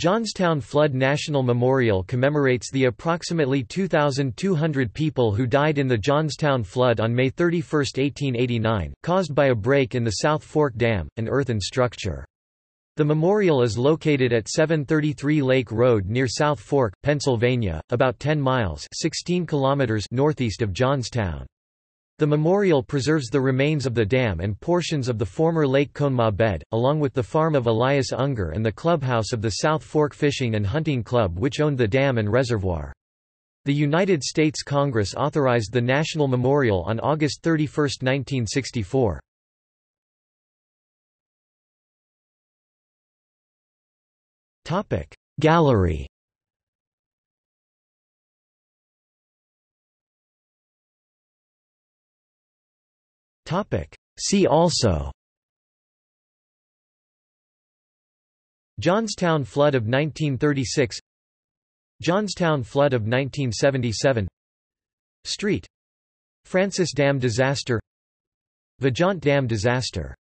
Johnstown Flood National Memorial commemorates the approximately 2,200 people who died in the Johnstown flood on May 31, 1889, caused by a break in the South Fork Dam, an earthen structure. The memorial is located at 733 Lake Road near South Fork, Pennsylvania, about 10 miles 16 kilometers northeast of Johnstown. The memorial preserves the remains of the dam and portions of the former Lake Conemaugh bed, along with the farm of Elias Unger and the clubhouse of the South Fork Fishing and Hunting Club which owned the dam and reservoir. The United States Congress authorized the National Memorial on August 31, 1964. Gallery See also. Johnstown Flood of 1936 Johnstown Flood of 1977 Street. Francis Dam disaster. Vajont Dam disaster